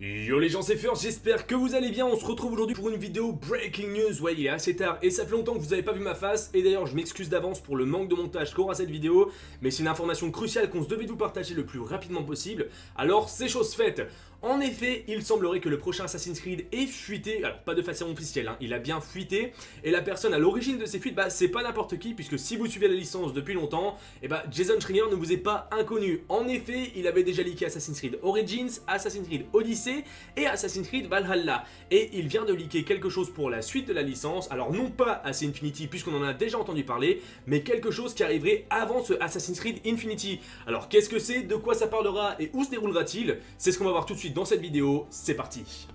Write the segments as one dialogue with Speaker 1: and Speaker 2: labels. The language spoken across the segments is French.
Speaker 1: Yo les gens c'est First, j'espère que vous allez bien, on se retrouve aujourd'hui pour une vidéo Breaking News, ouais il est assez tard et ça fait longtemps que vous n'avez pas vu ma face. Et d'ailleurs je m'excuse d'avance pour le manque de montage qu'aura cette vidéo mais c'est une information cruciale qu'on se devait vous partager le plus rapidement possible. Alors c'est chose faite. En effet, il semblerait que le prochain Assassin's Creed ait fuité, alors pas de façon officielle, hein, il a bien fuité, et la personne à l'origine de ces fuites, bah c'est pas n'importe qui, puisque si vous suivez la licence depuis longtemps, et eh bah Jason Schreier ne vous est pas inconnu. En effet, il avait déjà leaké Assassin's Creed Origins, Assassin's Creed Odyssey et Assassin's Creed Valhalla, et il vient de leaker quelque chose pour la suite de la licence, alors non pas Assassin's Infinity puisqu'on en a déjà entendu parler, mais quelque chose qui arriverait avant ce Assassin's Creed Infinity. Alors qu'est-ce que c'est, de quoi ça parlera? Et où se déroulera-t-il? C'est ce qu'on va voir tout de suite dans cette vidéo, c'est parti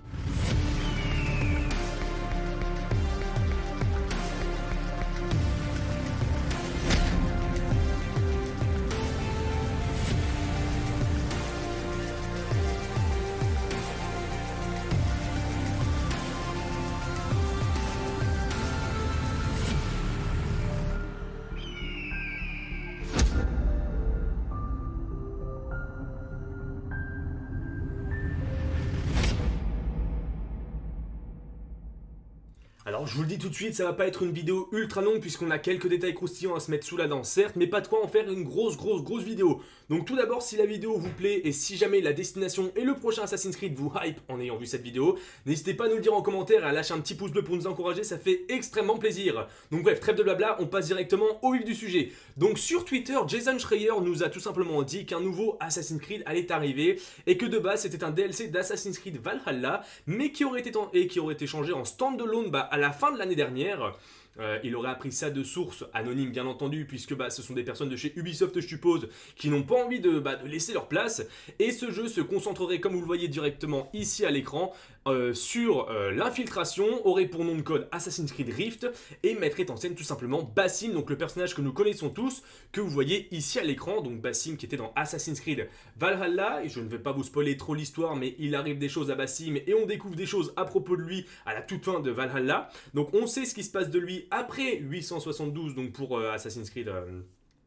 Speaker 1: Alors je vous le dis tout de suite, ça va pas être une vidéo ultra longue puisqu'on a quelques détails croustillants à se mettre sous la dent, certes, mais pas de quoi en faire une grosse grosse grosse vidéo. Donc tout d'abord, si la vidéo vous plaît et si jamais la destination et le prochain Assassin's Creed vous hype en ayant vu cette vidéo, n'hésitez pas à nous le dire en commentaire et à lâcher un petit pouce bleu pour nous encourager, ça fait extrêmement plaisir. Donc bref, trêve de blabla, on passe directement au vif du sujet. Donc sur Twitter, Jason Schreier nous a tout simplement dit qu'un nouveau Assassin's Creed allait arriver et que de base c'était un DLC d'Assassin's Creed Valhalla, mais qui aurait été, et qui aurait été changé en standalone bah, à la fin de l'année dernière. Euh, il aurait appris ça de sources anonymes bien entendu puisque bah, ce sont des personnes de chez Ubisoft je suppose qui n'ont pas envie de, bah, de, laisser leur place. Et ce jeu se concentrerait comme vous le voyez directement ici à l'écran euh, sur euh, l'infiltration, aurait pour nom de code Assassin's Creed Rift et mettrait en scène tout simplement Bassim, donc le personnage que nous connaissons tous, que vous voyez ici à l'écran, donc Bassim qui était dans Assassin's Creed Valhalla, et je ne vais pas vous spoiler trop l'histoire, mais il arrive des choses à Bassim et on découvre des choses à propos de lui à la toute fin de Valhalla, donc on sait ce qui se passe de lui après 872, donc pour euh, Assassin's Creed...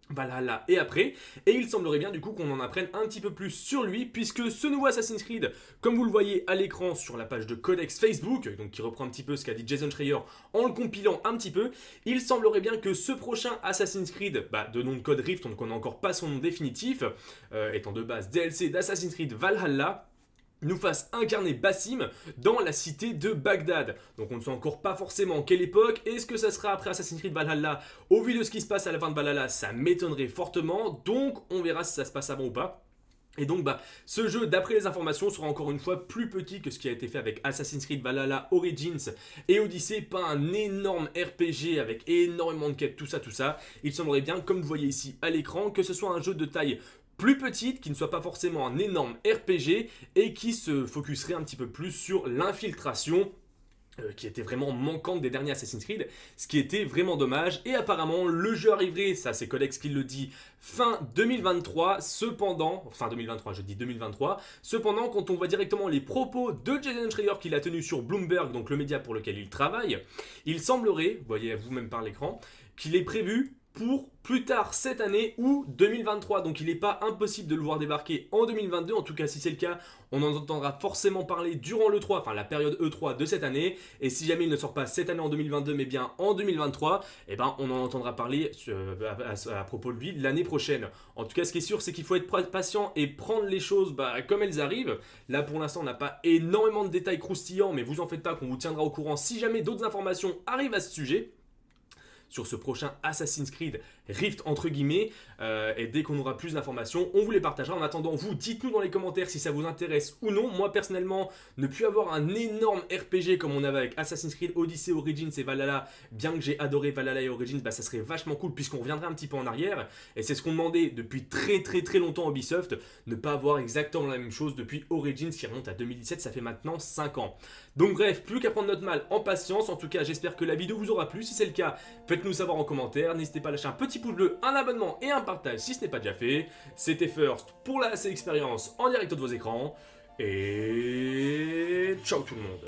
Speaker 1: Valhalla et après, et il semblerait bien du coup qu'on en apprenne un petit peu plus sur lui, puisque ce nouveau Assassin's Creed, comme vous le voyez à l'écran sur la page de Codex Facebook, donc qui reprend un petit peu ce qu'a dit Jason Schreier en le compilant un petit peu, il semblerait bien que ce prochain Assassin's Creed, bah, de nom de code Rift, on ne connaît encore pas son nom définitif, euh, étant de base DLC d'Assassin's Creed Valhalla, nous fasse incarner Bassim dans la cité de Bagdad. Donc on ne sait encore pas forcément quelle époque. Est-ce que ça sera après Assassin's Creed Valhalla? Au vu de ce qui se passe à la fin de Valhalla, ça m'étonnerait fortement. Donc on verra si ça se passe avant ou pas. Et donc bah, ce jeu d'après les informations sera encore une fois plus petit que ce qui a été fait avec Assassin's Creed Valhalla Origins et Odyssey, pas un énorme RPG avec énormément de quêtes, tout ça tout ça. Il semblerait bien comme vous voyez ici à l'écran que ce soit un jeu de taille plus petite, qui ne soit pas forcément un énorme RPG et qui se focuserait un petit peu plus sur l'infiltration euh, qui était vraiment manquante des derniers Assassin's Creed, ce qui était vraiment dommage. Et apparemment, le jeu arriverait, ça c'est Codex qui le dit, fin 2023. Cependant, fin 2023, je dis 2023. Cependant, quand on voit directement les propos de Jason Schreier qu'il a tenu sur Bloomberg, donc le média pour lequel il travaille, il semblerait, voyez vous-même par l'écran, qu'il est prévu pour plus tard cette année ou 2023. Donc il n'est pas impossible de le voir débarquer en 2022. En tout cas, si c'est le cas, on en entendra forcément parler durant l'E3, enfin la période E3 de cette année. Et si jamais il ne sort pas cette année en 2022, mais bien en 2023, eh ben, on en entendra parler euh, à, propos de lui l'année prochaine. En tout cas, ce qui est sûr, c'est qu'il faut être patient et prendre les choses bah, comme elles arrivent. Là, pour l'instant, on n'a pas énormément de détails croustillants, mais vous en faites pas qu'on vous tiendra au courant si jamais d'autres informations arrivent à ce sujet sur ce prochain Assassin's Creed Rift entre guillemets. Euh, et dès qu'on aura plus d'informations on vous les partagera. En attendant vous dites nous dans les commentaires si ça vous intéresse ou non. Moi personnellement ne plus avoir un énorme RPG comme on avait avec Assassin's Creed Odyssey Origins et Valhalla bien que j'ai adoré Valhalla et Origins bah ça serait vachement cool puisqu'on reviendrait un petit peu en arrière. Et c'est ce qu'on demandait depuis très très très longtemps à Ubisoft ne pas avoir exactement la même chose depuis Origins qui remonte à 2017 ça fait maintenant 5 ans. Donc bref plus qu'à prendre notre mal en patience. En tout cas j'espère que la vidéo vous aura plu. Si c'est le cas faites-nous savoir en commentaire n'hésitez pas à lâcher un petit pouce bleu, un abonnement et un partage si ce n'est pas déjà fait. C'était First pour la expérience en direct de vos écrans. Et ciao tout le monde